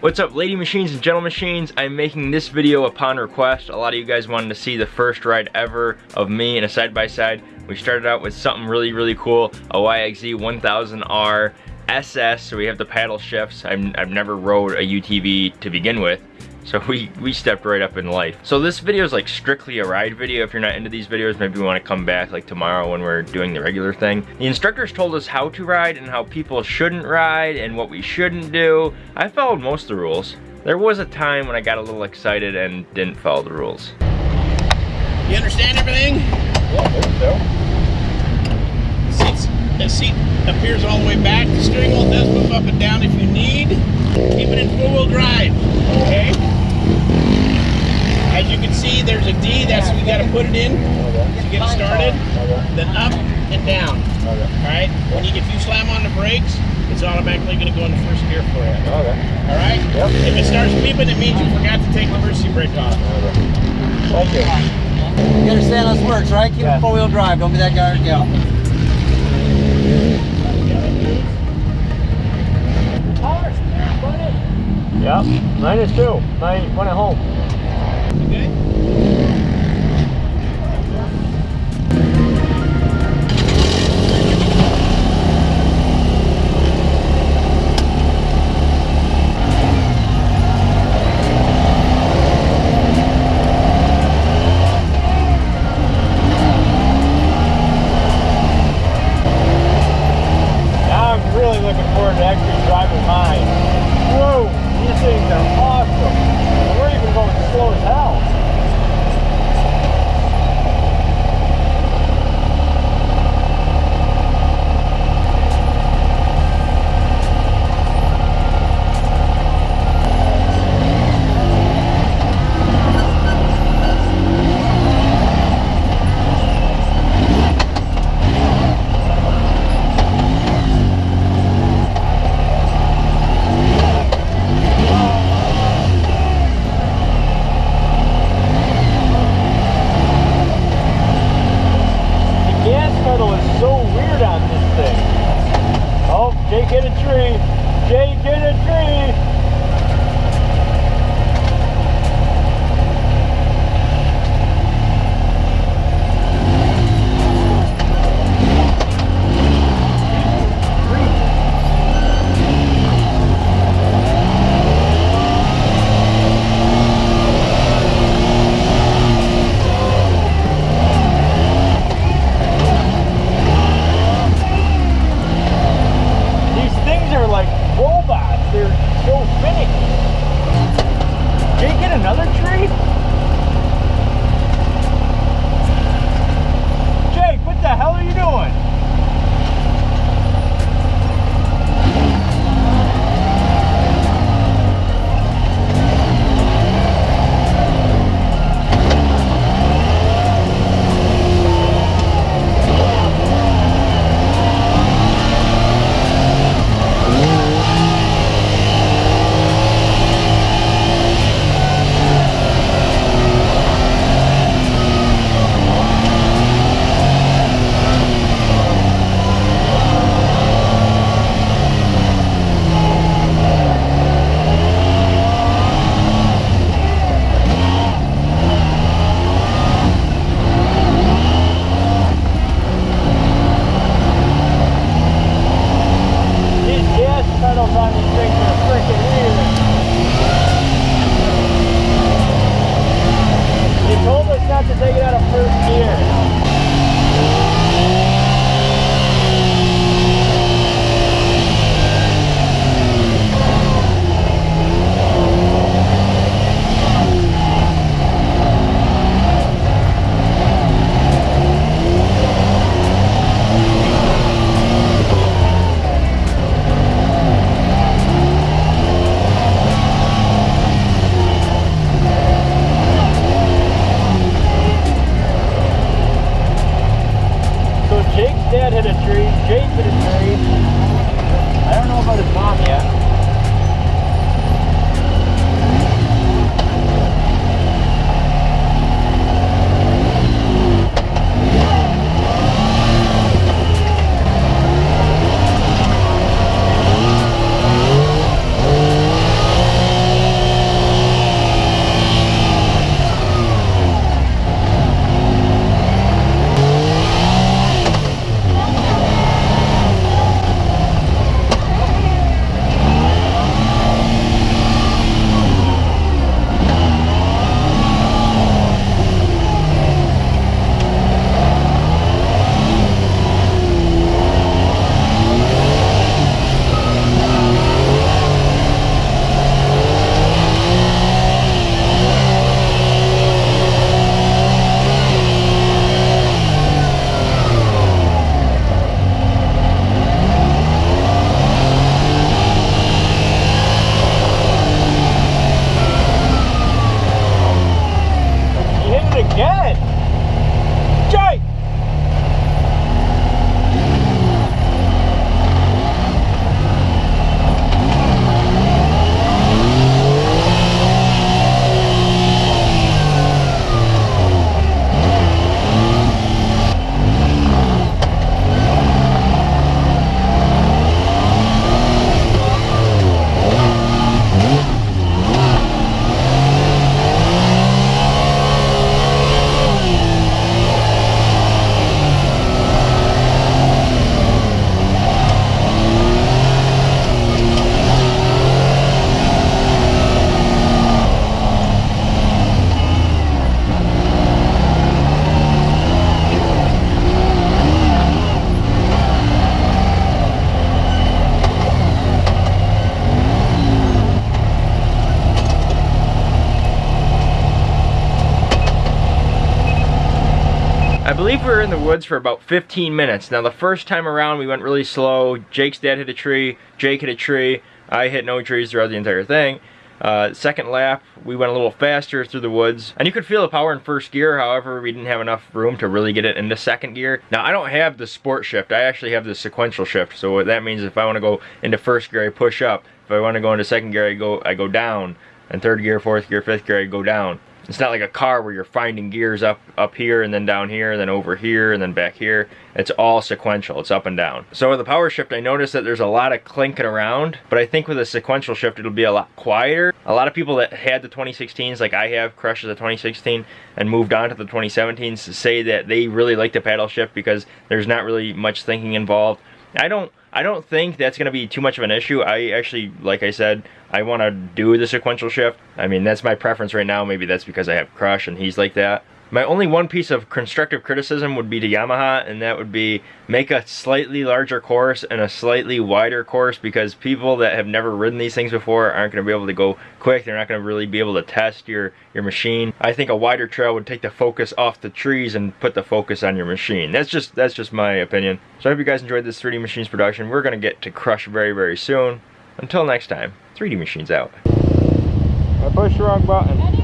What's up lady machines and gentle machines? I'm making this video upon request. A lot of you guys wanted to see the first ride ever of me in a side-by-side. -side. We started out with something really, really cool, a YXZ 1000R SS, so we have the paddle shifts. I've, I've never rode a UTV to begin with. So we, we stepped right up in life. So this video is like strictly a ride video. If you're not into these videos, maybe we want to come back like tomorrow when we're doing the regular thing. The instructors told us how to ride and how people shouldn't ride and what we shouldn't do. I followed most of the rules. There was a time when I got a little excited and didn't follow the rules. You understand everything? Yeah, I think so. Seats, the seat appears all the way back. The steering wheel does move up and down if you need. Keep it in four-wheel drive, okay? As you can see, there's a D, that's we got to put it in to get it started. Then up and down. All right? When you, if you slam on the brakes, it's automatically going to go in the first gear for you. Okay. All right? If it starts beeping, it means you forgot to take the emergency brake off. Thank you. You understand how this works, right? Keep yeah. it four-wheel drive. Don't be that guy or gal. Yep, mine is too. Mine went at home. Okay? get a tree. Jay, get a tree. Believe we were in the woods for about 15 minutes. Now the first time around we went really slow. Jake's dad hit a tree, Jake hit a tree, I hit no trees throughout the entire thing. Uh, second lap, we went a little faster through the woods. And you could feel the power in first gear, however, we didn't have enough room to really get it into second gear. Now, I don't have the sport shift. I actually have the sequential shift. So what that means if I want to go into first gear, I push up. If I want to go into second gear, I go, I go down. And third gear, fourth gear, fifth gear, I go down. It's not like a car where you're finding gears up up here and then down here and then over here and then back here. It's all sequential. It's up and down. So with the power shift, I noticed that there's a lot of clinking around, but I think with a sequential shift, it'll be a lot quieter. A lot of people that had the 2016s, like I have, crushed the 2016 and moved on to the 2017s, say that they really like the paddle shift because there's not really much thinking involved. I don't I don't think that's going to be too much of an issue. I actually, like I said, I want to do the sequential shift. I mean, that's my preference right now. Maybe that's because I have Crush and he's like that. My only one piece of constructive criticism would be to Yamaha, and that would be make a slightly larger course and a slightly wider course because people that have never ridden these things before aren't going to be able to go quick. They're not going to really be able to test your, your machine. I think a wider trail would take the focus off the trees and put the focus on your machine. That's just that's just my opinion. So I hope you guys enjoyed this 3D Machines production. We're going to get to Crush very, very soon. Until next time, 3D Machines out. I pushed the wrong button.